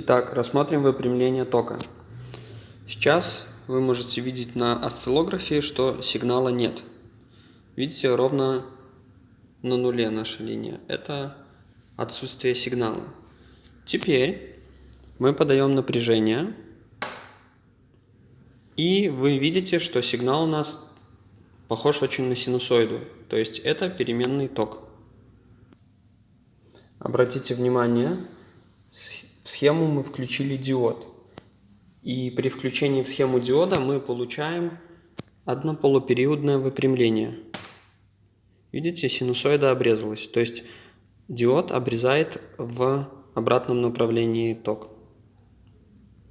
Итак, рассмотрим выпрямление тока. Сейчас вы можете видеть на осциллографе, что сигнала нет. Видите, ровно на нуле наша линия. Это отсутствие сигнала. Теперь мы подаем напряжение. И вы видите, что сигнал у нас похож очень на синусоиду. То есть это переменный ток. Обратите внимание, схему мы включили диод. И при включении в схему диода мы получаем однополупериодное выпрямление. Видите, синусоида обрезалась. То есть диод обрезает в обратном направлении ток.